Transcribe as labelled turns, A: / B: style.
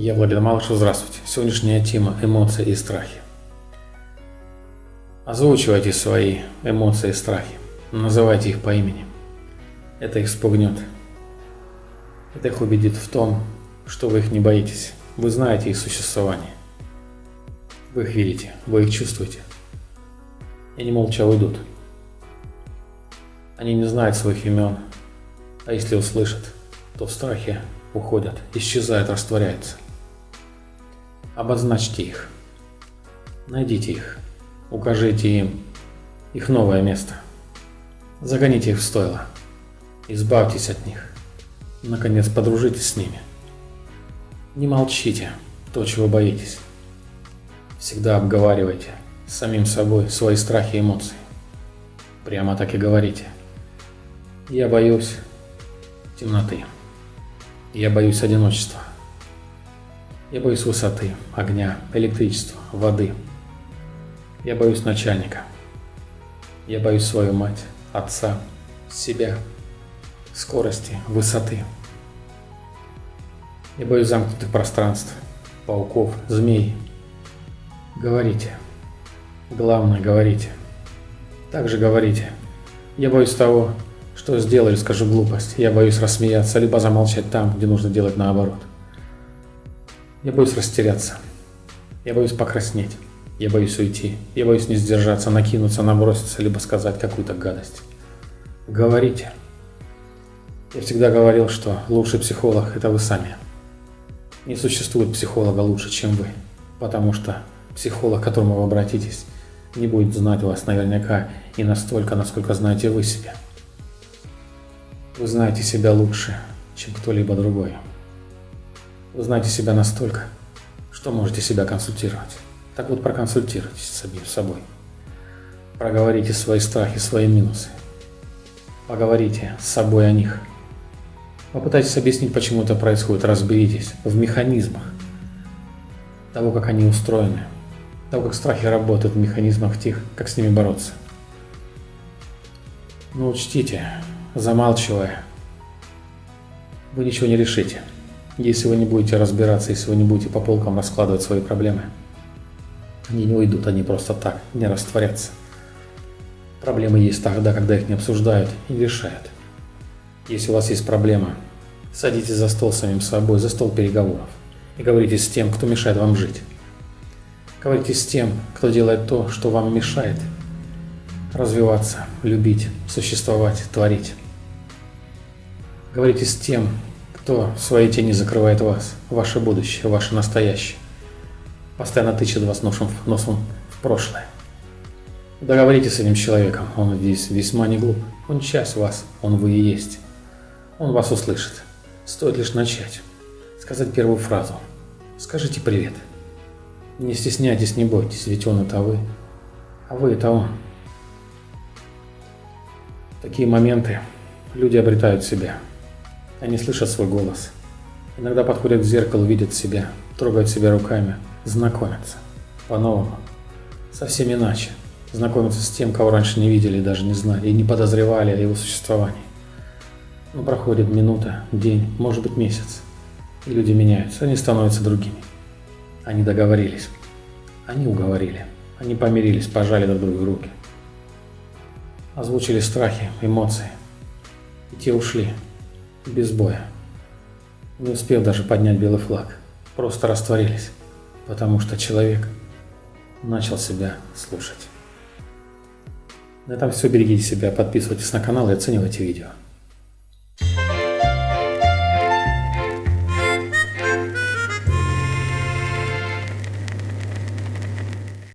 A: Я Владимир Малышев, здравствуйте. Сегодняшняя тема – эмоции и страхи. Озвучивайте свои эмоции и страхи. Называйте их по имени. Это их спугнет. Это их убедит в том, что вы их не боитесь. Вы знаете их существование. Вы их видите, вы их чувствуете. И они молча уйдут. Они не знают своих имен, а если услышат, то в страхе уходят, исчезают, растворяются. Обозначьте их. Найдите их. Укажите им их новое место. Загоните их в стойло. Избавьтесь от них. Наконец, подружитесь с ними. Не молчите то, чего боитесь. Всегда обговаривайте с самим собой свои страхи и эмоции. Прямо так и говорите. Я боюсь темноты. Я боюсь одиночества. Я боюсь высоты, огня, электричества, воды. Я боюсь начальника. Я боюсь свою мать, отца, себя, скорости, высоты. Я боюсь замкнутых пространств, пауков, змей. Говорите. Главное, говорите. Также говорите. Я боюсь того, что сделаю скажу глупость. Я боюсь рассмеяться, либо замолчать там, где нужно делать наоборот. Я боюсь растеряться. Я боюсь покраснеть. Я боюсь уйти. Я боюсь не сдержаться, накинуться, наброситься, либо сказать какую-то гадость. Говорите. Я всегда говорил, что лучший психолог – это вы сами. Не существует психолога лучше, чем вы, потому что психолог, к которому вы обратитесь, не будет знать вас наверняка и настолько, насколько знаете вы себя. Вы знаете себя лучше, чем кто-либо другой. Вы знаете себя настолько, что можете себя консультировать. Так вот, проконсультируйтесь с собой. Проговорите свои страхи, свои минусы. Поговорите с собой о них. Попытайтесь объяснить, почему это происходит. Разберитесь в механизмах того, как они устроены, того, как страхи работают в механизмах тех, как с ними бороться. Но учтите, замалчивая, вы ничего не решите если вы не будете разбираться, если вы не будете по полкам раскладывать свои проблемы. Они не уйдут, они просто так, не растворятся. Проблемы есть тогда, когда их не обсуждают и решают. Если у вас есть проблема, садитесь за стол самим собой, за стол переговоров и говорите с тем, кто мешает вам жить. Говорите с тем, кто делает то, что вам мешает развиваться, любить, существовать, творить. Говорите с тем, кто в своей тени закрывает вас, ваше будущее, ваше настоящее. Постоянно тычет вас носом, носом в прошлое. Договоритесь с этим человеком, он здесь весьма не глуп. Он часть вас, он вы и есть. Он вас услышит. Стоит лишь начать. Сказать первую фразу. Скажите привет. Не стесняйтесь, не бойтесь, ведь он это вы. А вы это он. В такие моменты люди обретают себя. Они слышат свой голос. Иногда подходят к зеркалу, видят себя, трогают себя руками, знакомятся. По-новому. Совсем иначе. Знакомятся с тем, кого раньше не видели, даже не знали и не подозревали о его существовании. Но проходит минута, день, может быть месяц. И люди меняются, они становятся другими. Они договорились. Они уговорили. Они помирились, пожали друг другу руки. Озвучили страхи, эмоции. И те ушли, без боя. Не успев даже поднять белый флаг, просто растворились, потому что человек начал себя слушать. На этом все, берегите себя, подписывайтесь на канал и оценивайте видео.